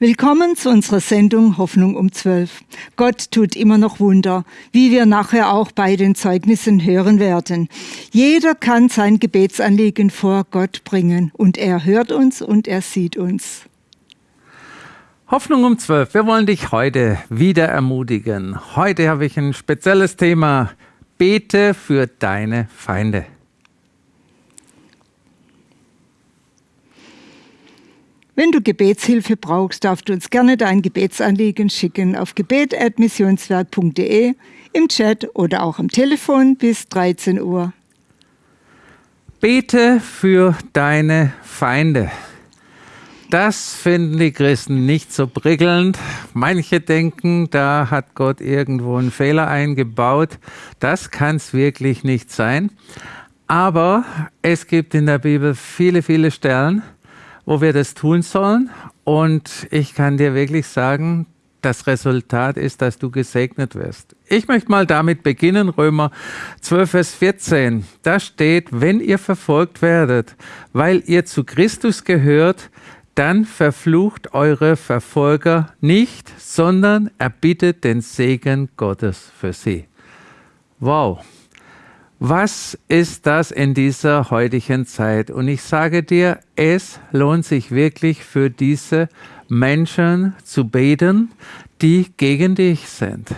Willkommen zu unserer Sendung Hoffnung um 12. Gott tut immer noch Wunder, wie wir nachher auch bei den Zeugnissen hören werden. Jeder kann sein Gebetsanliegen vor Gott bringen und er hört uns und er sieht uns. Hoffnung um 12. Wir wollen dich heute wieder ermutigen. Heute habe ich ein spezielles Thema. Bete für deine Feinde. Wenn du Gebetshilfe brauchst, darfst du uns gerne dein Gebetsanliegen schicken auf gebet.missionswerk.de, im Chat oder auch am Telefon bis 13 Uhr. Bete für deine Feinde. Das finden die Christen nicht so prickelnd. Manche denken, da hat Gott irgendwo einen Fehler eingebaut. Das kann es wirklich nicht sein. Aber es gibt in der Bibel viele, viele Stellen, wo wir das tun sollen. Und ich kann dir wirklich sagen, das Resultat ist, dass du gesegnet wirst. Ich möchte mal damit beginnen, Römer 12, Vers 14. Da steht, wenn ihr verfolgt werdet, weil ihr zu Christus gehört, dann verflucht eure Verfolger nicht, sondern erbittet den Segen Gottes für sie. Wow. Was ist das in dieser heutigen Zeit? Und ich sage dir, es lohnt sich wirklich für diese Menschen zu beten, die gegen dich sind.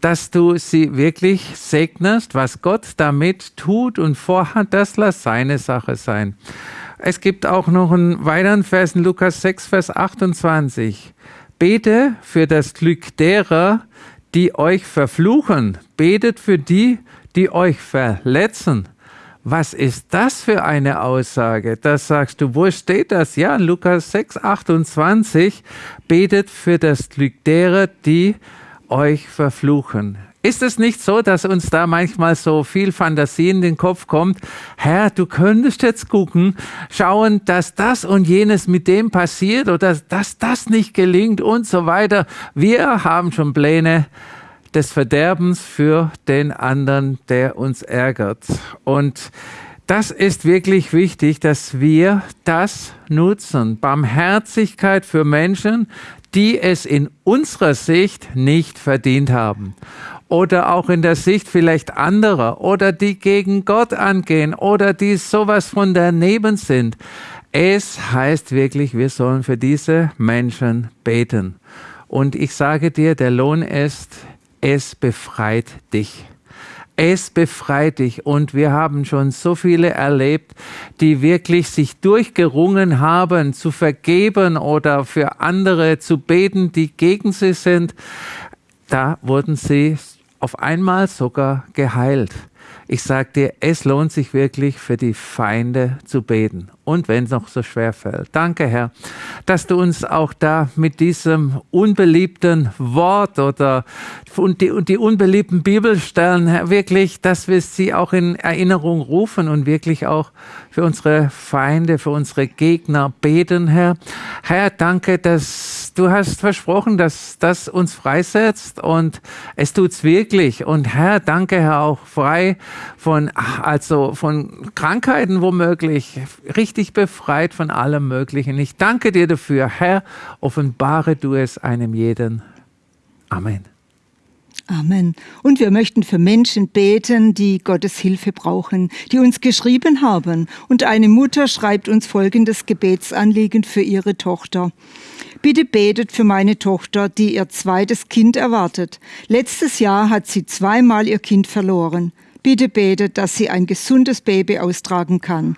Dass du sie wirklich segnest, was Gott damit tut und vorhat, das lass seine Sache sein. Es gibt auch noch einen weiteren Vers in Lukas 6, Vers 28. Bete für das Glück derer, die euch verfluchen. Betet für die, die euch verletzen. Was ist das für eine Aussage? Das sagst du, wo steht das? Ja, in Lukas 6, 28, betet für das Glück derer, die euch verfluchen. Ist es nicht so, dass uns da manchmal so viel Fantasie in den Kopf kommt? Herr, du könntest jetzt gucken, schauen, dass das und jenes mit dem passiert oder dass das nicht gelingt und so weiter. Wir haben schon Pläne des Verderbens für den anderen, der uns ärgert. Und das ist wirklich wichtig, dass wir das nutzen. Barmherzigkeit für Menschen, die es in unserer Sicht nicht verdient haben. Oder auch in der Sicht vielleicht anderer oder die gegen Gott angehen oder die sowas von daneben sind. Es heißt wirklich, wir sollen für diese Menschen beten. Und ich sage dir, der Lohn ist es befreit dich. Es befreit dich. Und wir haben schon so viele erlebt, die wirklich sich durchgerungen haben, zu vergeben oder für andere zu beten, die gegen sie sind. Da wurden sie auf einmal sogar geheilt. Ich sage dir, es lohnt sich wirklich für die Feinde zu beten und wenn es noch so schwer fällt. Danke, Herr, dass du uns auch da mit diesem unbeliebten Wort oder und die, und die unbeliebten Bibelstellen, Herr, wirklich, dass wir sie auch in Erinnerung rufen und wirklich auch für unsere Feinde, für unsere Gegner beten, Herr. Herr, danke, dass du hast versprochen, dass das uns freisetzt und es tut's wirklich. Und Herr, danke, Herr, auch frei von, also von Krankheiten womöglich, richtig dich befreit von allem Möglichen. Ich danke dir dafür, Herr, offenbare du es einem jeden. Amen. Amen. Und wir möchten für Menschen beten, die Gottes Hilfe brauchen, die uns geschrieben haben. Und eine Mutter schreibt uns folgendes Gebetsanliegen für ihre Tochter. Bitte betet für meine Tochter, die ihr zweites Kind erwartet. Letztes Jahr hat sie zweimal ihr Kind verloren. Bitte betet, dass sie ein gesundes Baby austragen kann.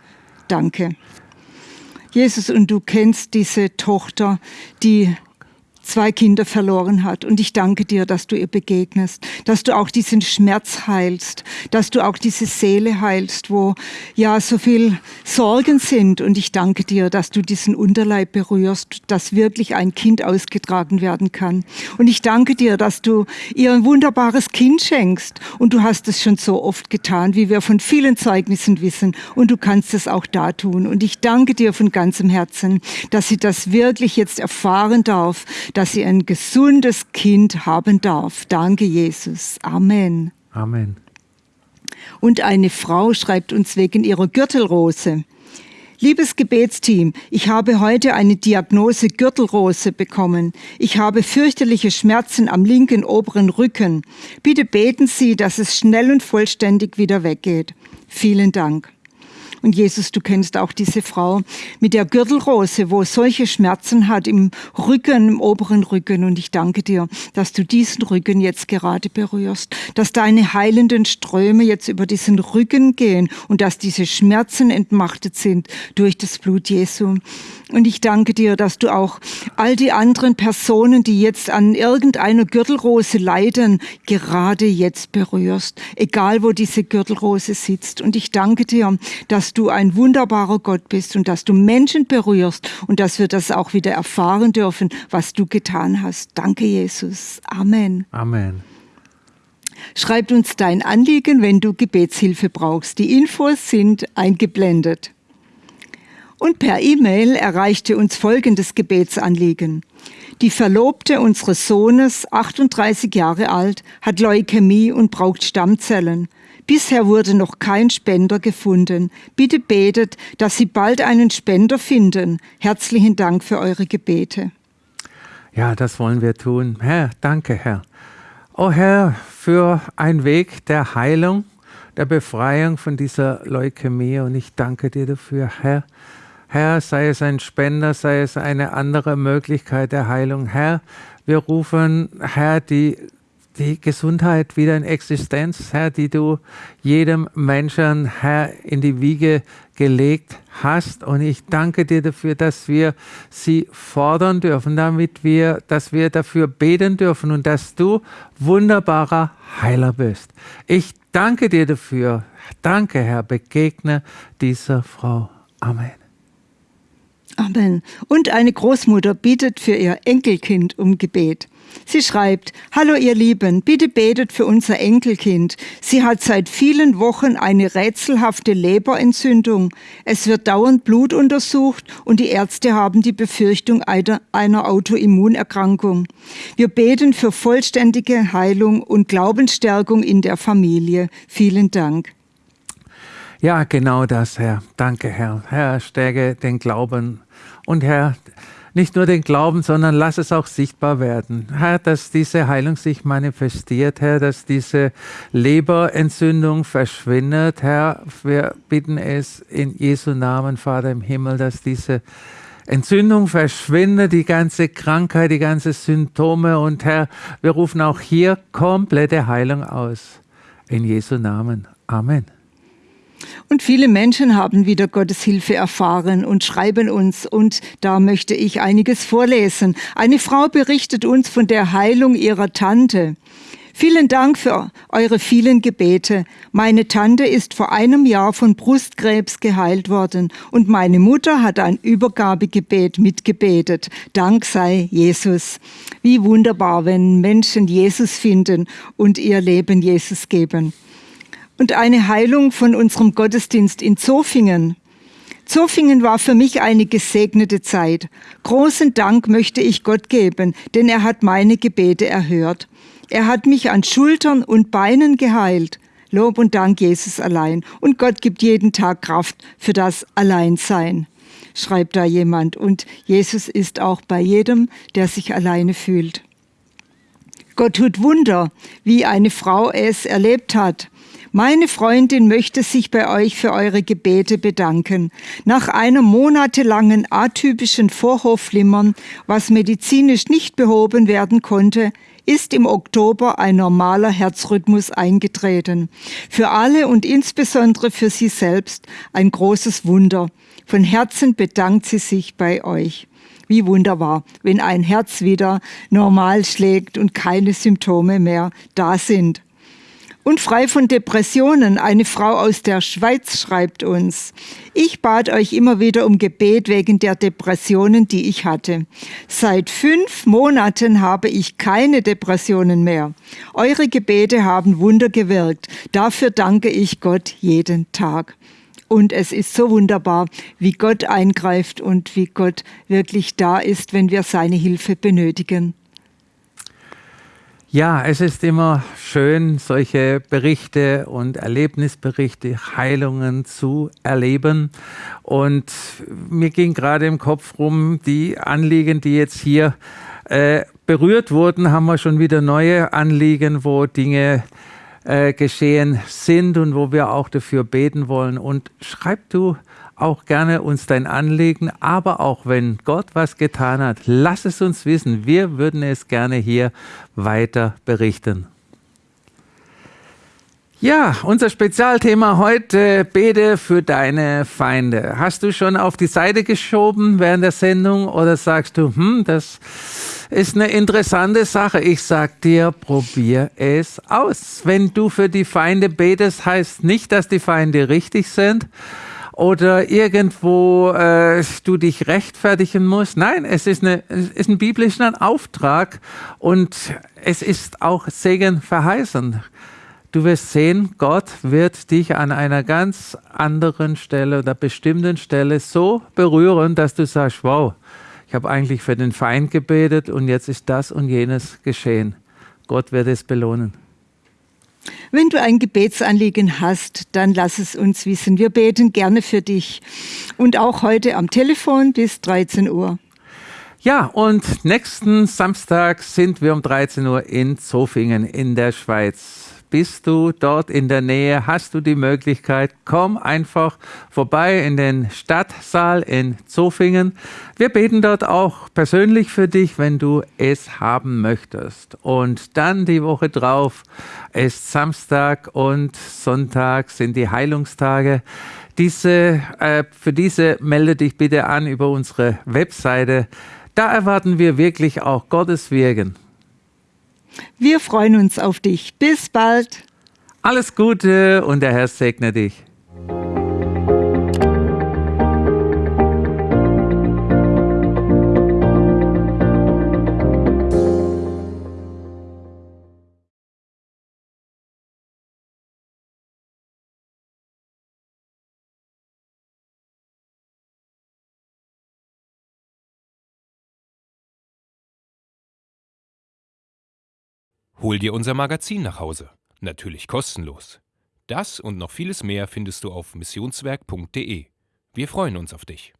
Danke. Jesus, und du kennst diese Tochter, die zwei Kinder verloren hat. Und ich danke dir, dass du ihr begegnest, dass du auch diesen Schmerz heilst, dass du auch diese Seele heilst, wo ja so viel Sorgen sind. Und ich danke dir, dass du diesen Unterleib berührst, dass wirklich ein Kind ausgetragen werden kann. Und ich danke dir, dass du ihr ein wunderbares Kind schenkst. Und du hast es schon so oft getan, wie wir von vielen Zeugnissen wissen. Und du kannst es auch da tun. Und ich danke dir von ganzem Herzen, dass sie das wirklich jetzt erfahren darf, dass sie ein gesundes Kind haben darf. Danke, Jesus. Amen. Amen. Und eine Frau schreibt uns wegen ihrer Gürtelrose. Liebes Gebetsteam, ich habe heute eine Diagnose Gürtelrose bekommen. Ich habe fürchterliche Schmerzen am linken oberen Rücken. Bitte beten Sie, dass es schnell und vollständig wieder weggeht. Vielen Dank. Und Jesus, du kennst auch diese Frau mit der Gürtelrose, wo solche Schmerzen hat im Rücken, im oberen Rücken. Und ich danke dir, dass du diesen Rücken jetzt gerade berührst, dass deine heilenden Ströme jetzt über diesen Rücken gehen und dass diese Schmerzen entmachtet sind durch das Blut Jesu. Und ich danke dir, dass du auch all die anderen Personen, die jetzt an irgendeiner Gürtelrose leiden, gerade jetzt berührst, egal wo diese Gürtelrose sitzt. Und ich danke dir, dass du ein wunderbarer Gott bist und dass du Menschen berührst und dass wir das auch wieder erfahren dürfen, was du getan hast. Danke, Jesus. Amen. Amen. Schreibt uns dein Anliegen, wenn du Gebetshilfe brauchst. Die Infos sind eingeblendet. Und per E-Mail erreichte uns folgendes Gebetsanliegen. Die Verlobte unseres Sohnes, 38 Jahre alt, hat Leukämie und braucht Stammzellen. Bisher wurde noch kein Spender gefunden. Bitte betet, dass Sie bald einen Spender finden. Herzlichen Dank für eure Gebete. Ja, das wollen wir tun. Herr, danke, Herr. Oh Herr, für einen Weg der Heilung, der Befreiung von dieser Leukämie. Und ich danke dir dafür, Herr Herr, sei es ein Spender, sei es eine andere Möglichkeit der Heilung. Herr, wir rufen, Herr, die, die Gesundheit wieder in Existenz, Herr, die du jedem Menschen, Herr, in die Wiege gelegt hast. Und ich danke dir dafür, dass wir sie fordern dürfen, damit wir, dass wir dafür beten dürfen und dass du wunderbarer Heiler bist. Ich danke dir dafür. Danke, Herr, begegne dieser Frau. Amen. Amen. Und eine Großmutter bittet für ihr Enkelkind um Gebet. Sie schreibt, Hallo ihr Lieben, bitte betet für unser Enkelkind. Sie hat seit vielen Wochen eine rätselhafte Leberentzündung. Es wird dauernd Blut untersucht und die Ärzte haben die Befürchtung einer Autoimmunerkrankung. Wir beten für vollständige Heilung und Glaubensstärkung in der Familie. Vielen Dank. Ja, genau das, Herr. Danke, Herr. Herr, stärke den Glauben. Und Herr, nicht nur den Glauben, sondern lass es auch sichtbar werden. Herr, dass diese Heilung sich manifestiert, Herr, dass diese Leberentzündung verschwindet. Herr, wir bitten es in Jesu Namen, Vater im Himmel, dass diese Entzündung verschwindet, die ganze Krankheit, die ganzen Symptome. Und Herr, wir rufen auch hier komplette Heilung aus. In Jesu Namen. Amen. Und viele Menschen haben wieder Gottes Hilfe erfahren und schreiben uns. Und da möchte ich einiges vorlesen. Eine Frau berichtet uns von der Heilung ihrer Tante. Vielen Dank für eure vielen Gebete. Meine Tante ist vor einem Jahr von Brustkrebs geheilt worden und meine Mutter hat ein Übergabegebet mitgebetet. Dank sei Jesus. Wie wunderbar, wenn Menschen Jesus finden und ihr Leben Jesus geben und eine Heilung von unserem Gottesdienst in Zofingen. Zofingen war für mich eine gesegnete Zeit. Großen Dank möchte ich Gott geben, denn er hat meine Gebete erhört. Er hat mich an Schultern und Beinen geheilt. Lob und Dank Jesus allein. Und Gott gibt jeden Tag Kraft für das Alleinsein, schreibt da jemand. Und Jesus ist auch bei jedem, der sich alleine fühlt. Gott tut Wunder, wie eine Frau es erlebt hat. Meine Freundin möchte sich bei euch für eure Gebete bedanken. Nach einem monatelangen atypischen Vorhofflimmern, was medizinisch nicht behoben werden konnte, ist im Oktober ein normaler Herzrhythmus eingetreten. Für alle und insbesondere für sie selbst ein großes Wunder. Von Herzen bedankt sie sich bei euch. Wie wunderbar, wenn ein Herz wieder normal schlägt und keine Symptome mehr da sind. Und frei von Depressionen, eine Frau aus der Schweiz schreibt uns, ich bat euch immer wieder um Gebet wegen der Depressionen, die ich hatte. Seit fünf Monaten habe ich keine Depressionen mehr. Eure Gebete haben Wunder gewirkt. Dafür danke ich Gott jeden Tag. Und es ist so wunderbar, wie Gott eingreift und wie Gott wirklich da ist, wenn wir seine Hilfe benötigen. Ja, es ist immer schön, solche Berichte und Erlebnisberichte, Heilungen zu erleben. Und mir ging gerade im Kopf rum, die Anliegen, die jetzt hier äh, berührt wurden, haben wir schon wieder neue Anliegen, wo Dinge äh, geschehen sind und wo wir auch dafür beten wollen. Und schreib du auch gerne uns dein Anliegen, aber auch wenn Gott was getan hat, lass es uns wissen. Wir würden es gerne hier weiter berichten. Ja, unser Spezialthema heute, bete für deine Feinde. Hast du schon auf die Seite geschoben während der Sendung oder sagst du, hm, das ist eine interessante Sache. Ich sag dir, probier es aus. Wenn du für die Feinde betest, heißt nicht, dass die Feinde richtig sind, oder irgendwo äh, du dich rechtfertigen musst. Nein, es ist, eine, es ist ein biblischer Auftrag und es ist auch Segen verheißen. Du wirst sehen, Gott wird dich an einer ganz anderen Stelle oder bestimmten Stelle so berühren, dass du sagst, wow, ich habe eigentlich für den Feind gebetet und jetzt ist das und jenes geschehen. Gott wird es belohnen. Wenn du ein Gebetsanliegen hast, dann lass es uns wissen. Wir beten gerne für dich. Und auch heute am Telefon bis 13 Uhr. Ja, und nächsten Samstag sind wir um 13 Uhr in Zofingen in der Schweiz. Bist du dort in der Nähe? Hast du die Möglichkeit? Komm einfach vorbei in den Stadtsaal in Zofingen. Wir beten dort auch persönlich für dich, wenn du es haben möchtest. Und dann die Woche drauf ist Samstag und Sonntag sind die Heilungstage. Diese, äh, für diese melde dich bitte an über unsere Webseite. Da erwarten wir wirklich auch Gottes Wirken. Wir freuen uns auf dich. Bis bald. Alles Gute und der Herr segne dich. Hol dir unser Magazin nach Hause. Natürlich kostenlos. Das und noch vieles mehr findest du auf missionswerk.de. Wir freuen uns auf dich.